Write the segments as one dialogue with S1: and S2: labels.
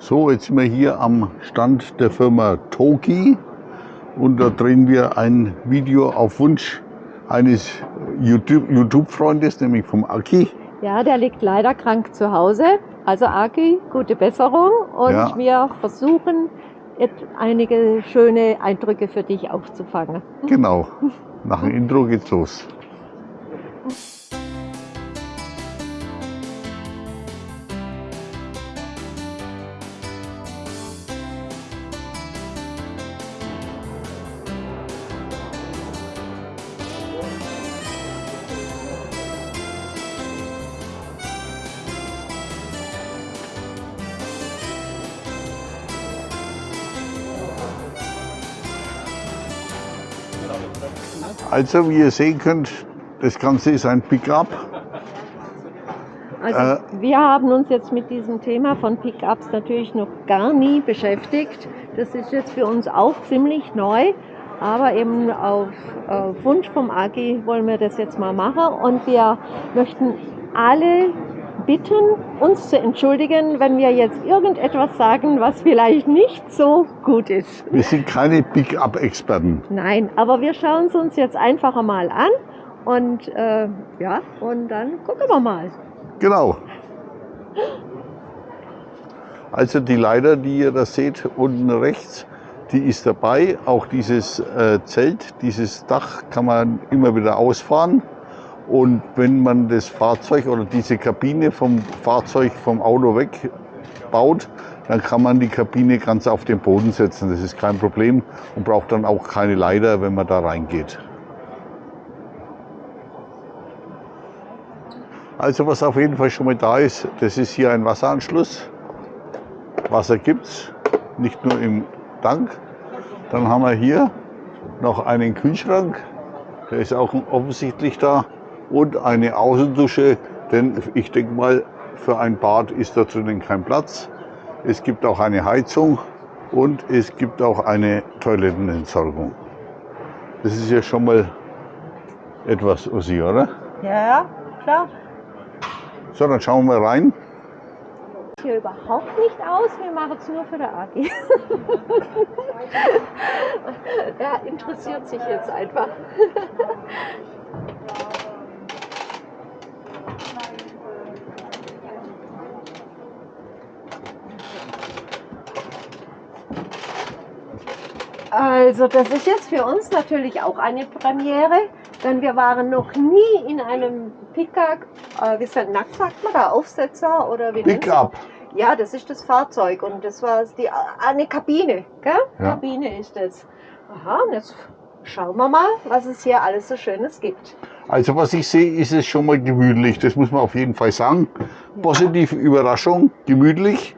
S1: So, jetzt sind wir hier am Stand der Firma Toki und da drehen wir ein Video auf Wunsch eines YouTube-Freundes, nämlich vom Aki.
S2: Ja, der liegt leider krank zu Hause. Also Aki, gute Besserung und
S1: Ja.
S2: wir versuchen jetzt einige schöne Eindrücke für dich aufzufangen.
S1: Genau. Nach dem Intro geht's los. Also, wie ihr sehen könnt, das Ganze ist ein Pickup.
S2: Also
S1: Äh.
S2: wir haben uns jetzt mit diesem Thema von Pickups natürlich noch gar nie beschäftigt. Das ist jetzt für uns auch ziemlich neu, aber eben auf äh, Wunsch vom AG wollen wir das jetzt mal machen und wir möchten alle bitten, uns zu entschuldigen, wenn wir jetzt irgendetwas sagen, was vielleicht nicht so gut ist.
S1: Wir sind keine Pickup-Experten.
S2: Nein, aber wir schauen es uns jetzt einfach einmal an und äh, ja, und dann gucken wir mal.
S1: Genau. Also die Leiter, die ihr da seht, unten rechts, die ist dabei. Auch dieses äh, Zelt, dieses Dach kann man immer wieder ausfahren. Und wenn man das Fahrzeug oder diese Kabine vom Fahrzeug vom Auto wegbaut, dann kann man die Kabine ganz auf den Boden setzen. Das ist kein Problem und braucht dann auch keine Leiter, wenn man da reingeht. Also was auf jeden Fall schon mal da ist, das ist hier ein Wasseranschluss. Wasser gibt's, nicht nur im Tank. Dann haben wir hier noch einen Kühlschrank, der ist auch offensichtlich da. Und eine Außendusche, denn ich denke mal, für ein Bad ist da drinnen kein Platz. Es gibt auch eine Heizung und es gibt auch eine Toilettenentsorgung. Das ist ja schon mal etwas, Ossi, oder?
S2: Ja, klar.
S1: So, dann schauen wir mal rein.
S2: hier überhaupt nicht aus. Wir machen es nur für der AG. er interessiert sich jetzt einfach. Also das ist jetzt für uns natürlich auch eine Premiere, denn wir waren noch nie in einem Pickup, äh, wie sagt, nackt sagt man da, Aufsetzer oder wie?
S1: Pickup.
S2: Ja, das ist das Fahrzeug und das war die, eine Kabine, gell?
S1: Ja.
S2: Kabine ist das. Aha, und jetzt schauen wir mal, was es hier alles so Schönes gibt.
S1: Also was ich sehe, ist es schon mal gemütlich. Das muss man auf jeden Fall sagen. Positive Überraschung, gemütlich.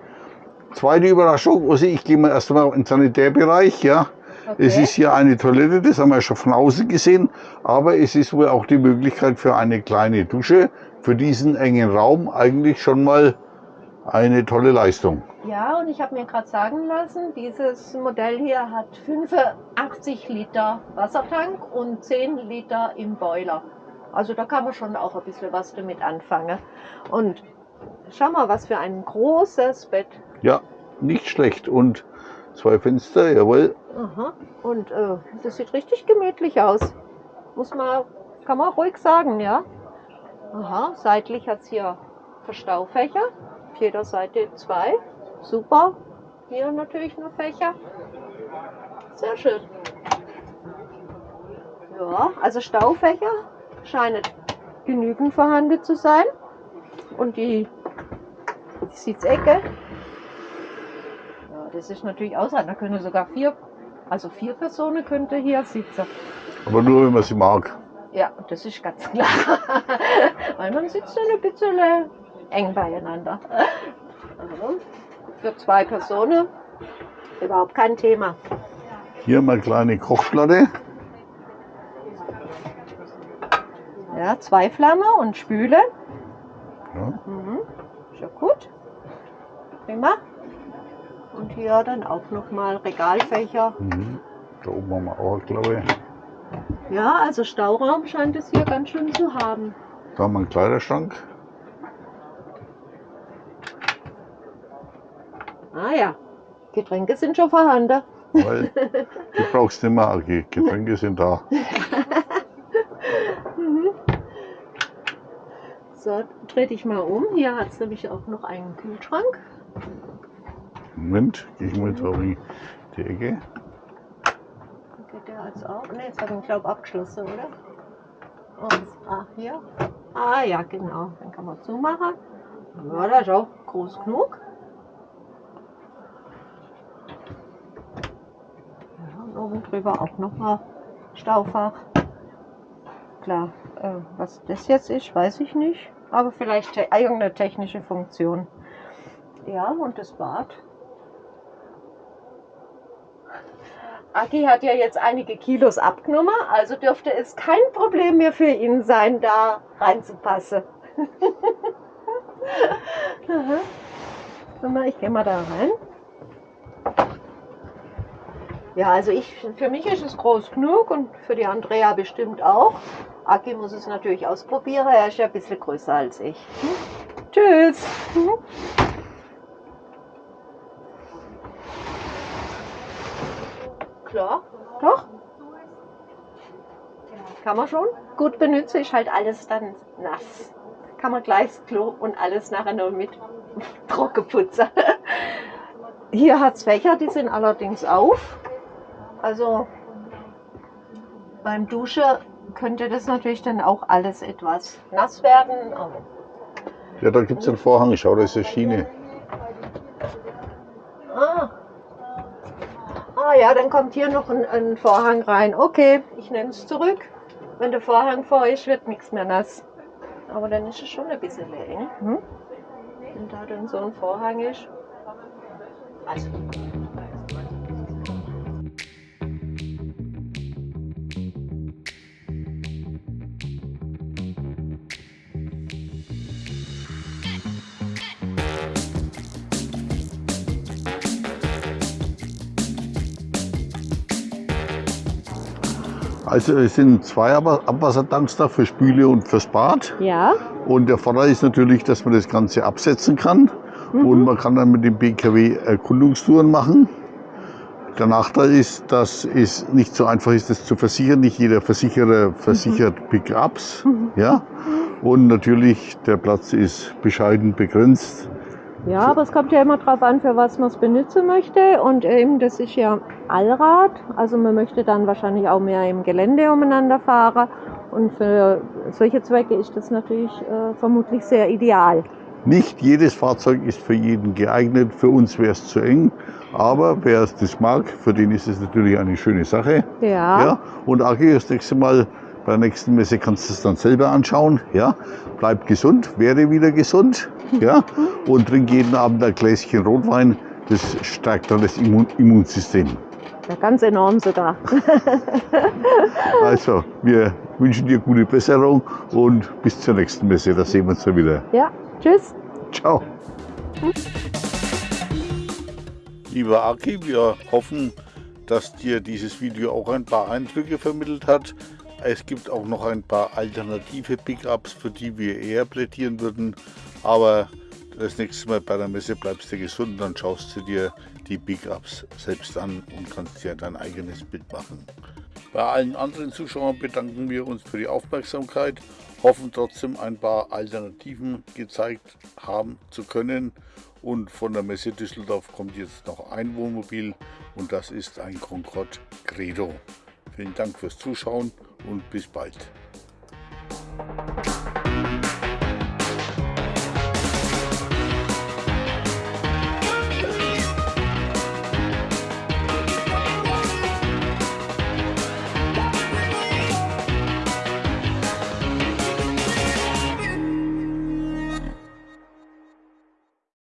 S1: Zweite Überraschung, also ich gehe mal erstmal in den Sanitärbereich. Ja. Es ist hier eine Toilette, das haben wir schon von außen gesehen. Aber es ist wohl auch die Möglichkeit für eine kleine Dusche. Für diesen engen Raum eigentlich schon mal eine tolle Leistung.
S2: Ja, und ich habe mir gerade sagen lassen, dieses Modell hier hat 85 Liter Wassertank und 10 Liter im Boiler. Also da kann man schon auch ein bisschen was damit anfangen. Und schau mal, was für ein großes Bett.
S1: Ja, nicht schlecht. Und zwei Fenster, jawohl.
S2: Aha. Und äh, das sieht richtig gemütlich aus. Muss man, kann man ruhig sagen, ja. Aha, seitlich hat es hier Verstaufächer. Auf jeder Seite zwei. Super. Hier natürlich nur Fächer. Sehr schön. Ja, also Staufächer scheinen genügend vorhanden zu sein. Und die, die Sitzecke. Das ist natürlich ausreichend. Da können sogar vier, also vier Personen könnte hier sitzen.
S1: Aber nur, wenn man sie mag.
S2: Ja, das ist ganz klar. Weil man sitzt dann ein bisschen eng beieinander. Also, für zwei Personen überhaupt kein Thema.
S1: Hier mal kleine Kochplatte.
S2: Ja, zwei Flamme und Spüle.
S1: Ja.
S2: Mhm. Ist ja gut. Prima. Und hier dann auch nochmal Regalfächer.
S1: Mhm. Da oben haben wir auch, glaube ich.
S2: Ja, also Stauraum scheint es hier ganz schön zu haben.
S1: Da haben wir einen Kleiderschrank.
S2: Ah ja, Getränke sind schon vorhanden.
S1: Weil du brauchst nicht mehr, Agi. Getränke sind da.
S2: Mhm. So, dreh dich mal um. Hier hat es nämlich auch noch einen Kühlschrank.
S1: Moment, gehe ich mal da in die Ecke.
S2: Geht der jetzt auch? Ne, jetzt habe ich ihn, glaube abgeschlossen, oder? Und, ah, hier. Ah ja, genau. Dann kann man zumachen. Ja, das ist auch groß genug. Ja, und oben drüber auch noch mal Staufach. Klar, äh, was das jetzt ist, weiß ich nicht. Aber vielleicht te irgendeine technische Funktion. Ja, und das Bad. Aki hat ja jetzt einige Kilos abgenommen, also dürfte es kein Problem mehr für ihn sein, da reinzupassen. Ich gehe mal da rein. Ja, also ich, für mich ist es groß genug und für die Andrea bestimmt auch. Aki muss es natürlich ausprobieren, er ist ja ein bisschen größer als ich. Hm? Tschüss! Klar, doch. Kann man schon. Gut benutzen ist halt alles dann nass. Kann man gleich das Klo und alles nachher noch mit trocken putzen. Hier hat es Fächer, die sind allerdings auf. Also beim Duschen könnte das natürlich dann auch alles etwas nass werden.
S1: Ja, da gibt es einen Vorhang. Schau, da ist eine Schiene.
S2: Ah. Ah ja, dann kommt hier noch ein, ein Vorhang rein. Okay, ich nehme es zurück. Wenn der Vorhang vor ist, wird nichts mehr nass. Aber dann ist es schon ein bisschen eng. Hm? Wenn da dann so ein Vorhang ist. Also.
S1: Also es sind zwei Abwassertanks da für Spüle und fürs Bad.
S2: Ja.
S1: Und der Vorteil ist natürlich, dass man das Ganze absetzen kann. Mhm. Und man kann dann mit dem BKW Erkundungstouren machen. Der Nachteil ist, dass es nicht so einfach ist, das zu versichern. Nicht jeder Versicherer versichert mhm. Pickups. Mhm. Ja? Und natürlich, der Platz ist bescheiden begrenzt.
S2: Ja, aber es kommt ja immer darauf an, für was man es benutzen möchte. Und eben, das ist ja Allrad. Also man möchte dann wahrscheinlich auch mehr im Gelände umeinander fahren. Und für solche Zwecke ist das natürlich äh, vermutlich sehr ideal.
S1: Nicht jedes Fahrzeug ist für jeden geeignet. Für uns wäre es zu eng. Aber wer es das mag, für den ist es natürlich eine schöne Sache.
S2: Ja.
S1: ja. Und Aki, das nächste Mal bei der nächsten Messe kannst du es dann selber anschauen. Ja. Bleib gesund, werde wieder gesund. Ja. Und trink jeden Abend ein Gläschen Rotwein. Das stärkt dann das Immun Immunsystem.
S2: Ja, ganz enorm sogar.
S1: also, wir wünschen dir gute Besserung und bis zur nächsten Messe. Da sehen wir uns dann wieder.
S2: Ja, tschüss.
S1: Ciao. Lieber Aki, wir hoffen, dass dir dieses Video auch ein paar Eindrücke vermittelt hat. Es gibt auch noch ein paar alternative Pickups, für die wir eher plädieren würden. Aber das nächste Mal bei der Messe bleibst du gesund, dann schaust du dir die Pickups selbst an und kannst dir dein eigenes Bild machen. Bei allen anderen Zuschauern bedanken wir uns für die Aufmerksamkeit, hoffen trotzdem ein paar Alternativen gezeigt haben zu können. Und von der Messe Düsseldorf kommt jetzt noch ein Wohnmobil und das ist ein Concorde Credo. Vielen Dank fürs Zuschauen und bis bald.